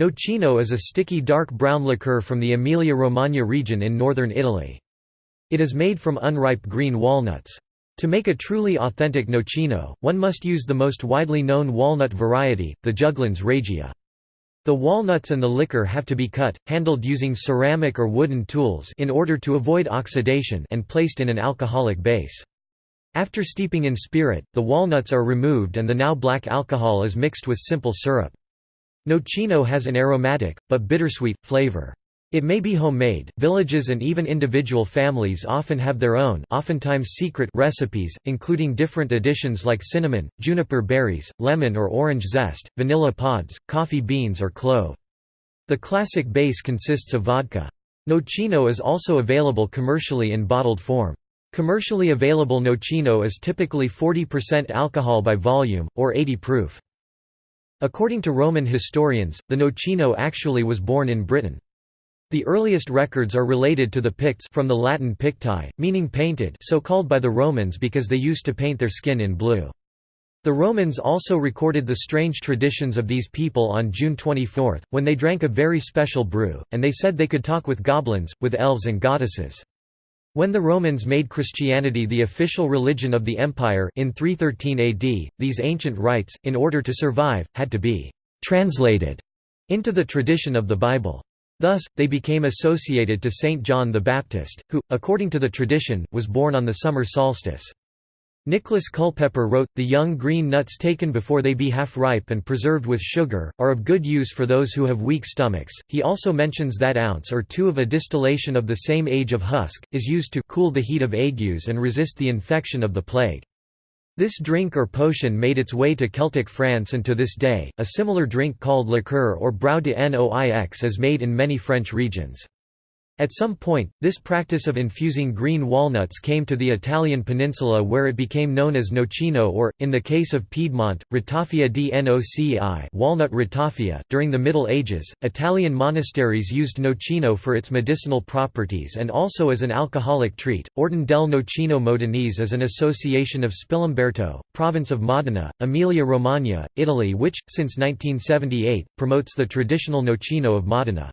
Nocino is a sticky dark brown liqueur from the Emilia-Romagna region in northern Italy. It is made from unripe green walnuts. To make a truly authentic nocino, one must use the most widely known walnut variety, the Juglans regia. The walnuts and the liquor have to be cut, handled using ceramic or wooden tools in order to avoid oxidation and placed in an alcoholic base. After steeping in spirit, the walnuts are removed and the now black alcohol is mixed with simple syrup. Nocino has an aromatic, but bittersweet, flavor. It may be homemade. Villages and even individual families often have their own, oftentimes secret recipes, including different additions like cinnamon, juniper berries, lemon or orange zest, vanilla pods, coffee beans or clove. The classic base consists of vodka. Nocino is also available commercially in bottled form. Commercially available nocino is typically 40% alcohol by volume, or 80 proof. According to Roman historians, the nocino actually was born in Britain. The earliest records are related to the Picts from the Latin picti, meaning painted so called by the Romans because they used to paint their skin in blue. The Romans also recorded the strange traditions of these people on June 24, when they drank a very special brew, and they said they could talk with goblins, with elves and goddesses. When the Romans made Christianity the official religion of the empire in 313 AD, these ancient rites, in order to survive, had to be «translated» into the tradition of the Bible. Thus, they became associated to Saint John the Baptist, who, according to the tradition, was born on the summer solstice. Nicholas Culpeper wrote, The young green nuts taken before they be half ripe and preserved with sugar, are of good use for those who have weak stomachs. He also mentions that ounce or two of a distillation of the same age of husk, is used to cool the heat of agues and resist the infection of the plague. This drink or potion made its way to Celtic France and to this day, a similar drink called liqueur or brou de noix is made in many French regions. At some point, this practice of infusing green walnuts came to the Italian peninsula where it became known as nocino or, in the case of Piedmont, ratafia di noci walnut ratafia. .During the Middle Ages, Italian monasteries used nocino for its medicinal properties and also as an alcoholic treat. Ordine del Nocino Modenese is an association of Spilimberto, province of Modena, Emilia-Romagna, Italy which, since 1978, promotes the traditional nocino of Modena.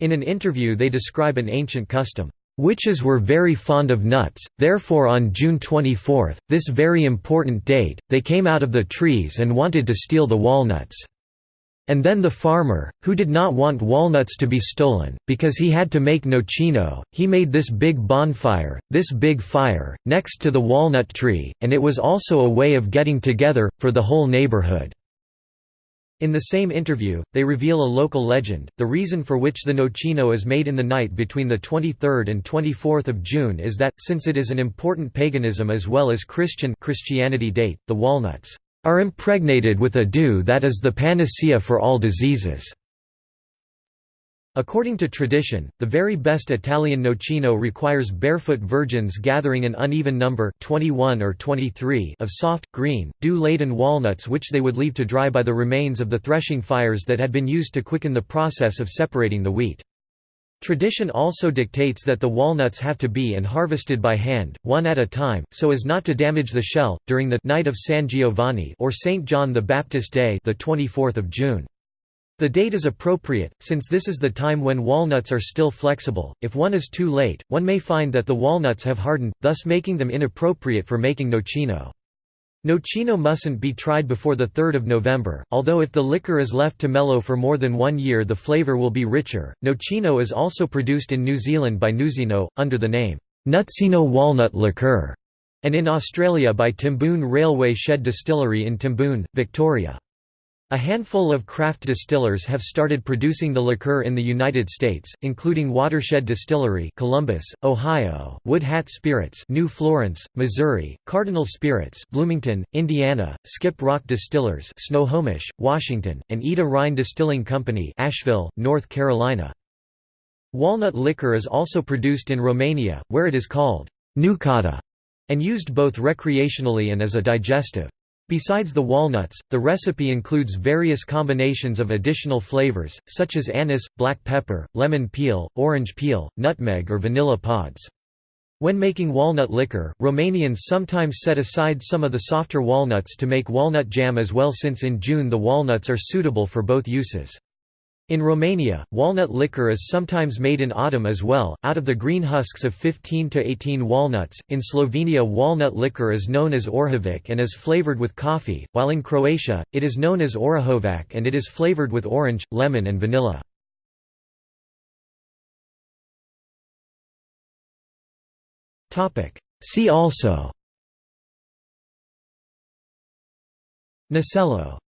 In an interview they describe an ancient custom, "...witches were very fond of nuts, therefore on June 24, this very important date, they came out of the trees and wanted to steal the walnuts. And then the farmer, who did not want walnuts to be stolen, because he had to make nocino, he made this big bonfire, this big fire, next to the walnut tree, and it was also a way of getting together, for the whole neighborhood." In the same interview, they reveal a local legend. The reason for which the nocino is made in the night between the 23rd and 24th of June is that, since it is an important paganism as well as Christian Christianity date, the walnuts are impregnated with a dew that is the panacea for all diseases. According to tradition, the very best Italian nocino requires barefoot virgins gathering an uneven number 21 or 23 of soft, green, dew-laden walnuts which they would leave to dry by the remains of the threshing fires that had been used to quicken the process of separating the wheat. Tradition also dictates that the walnuts have to be and harvested by hand, one at a time, so as not to damage the shell, during the Night of San Giovanni or St. John the Baptist Day the 24th of June. The date is appropriate, since this is the time when walnuts are still flexible. If one is too late, one may find that the walnuts have hardened, thus making them inappropriate for making nocino. Nocino mustn't be tried before 3 November, although if the liquor is left to mellow for more than one year the flavour will be richer. Nocino is also produced in New Zealand by Nuzino, under the name, Nutsino Walnut Liqueur, and in Australia by Timboon Railway Shed Distillery in Timboon, Victoria. A handful of craft distillers have started producing the liqueur in the United States, including Watershed Distillery Columbus, Ohio, Wood Hat Spirits New Florence, Missouri, Cardinal Spirits Bloomington, Indiana, Skip Rock Distillers Snohomish, Washington, and Eda Rhine Distilling Company Asheville, North Carolina. Walnut liquor is also produced in Romania, where it is called nucata, and used both recreationally and as a digestive. Besides the walnuts, the recipe includes various combinations of additional flavors, such as anise, black pepper, lemon peel, orange peel, nutmeg or vanilla pods. When making walnut liquor, Romanians sometimes set aside some of the softer walnuts to make walnut jam as well since in June the walnuts are suitable for both uses. In Romania, walnut liquor is sometimes made in autumn as well, out of the green husks of 15 to 18 walnuts. In Slovenia, walnut liquor is known as Orhovik and is flavored with coffee, while in Croatia, it is known as Orahovac and it is flavored with orange, lemon, and vanilla. See also Nasello